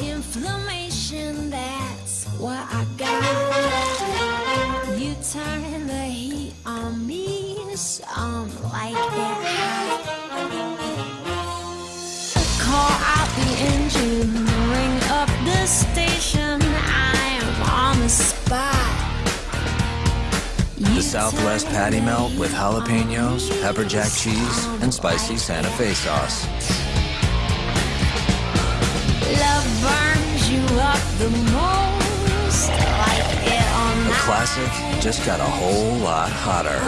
inflammation, that's what I got. You turn the heat on me, so I'm like it hot. Call out the engine, ring up the station. I am on the spot. The Southwest patty melt with jalapenos, pepper jack cheese, and spicy Santa Fe sauce. classic just got a whole lot hotter.